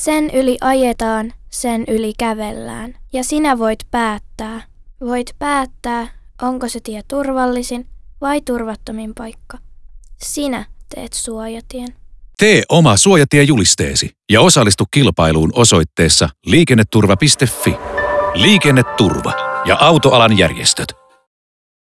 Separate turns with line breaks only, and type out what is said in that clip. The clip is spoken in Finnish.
Sen yli ajetaan, sen yli kävellään. Ja sinä voit päättää. Voit päättää, onko se tie turvallisin vai turvattomin paikka. Sinä teet suojatien.
Tee oma suojatiejulisteesi ja osallistu kilpailuun osoitteessa liikenneturva.fi. Liikenneturva ja autoalan järjestöt.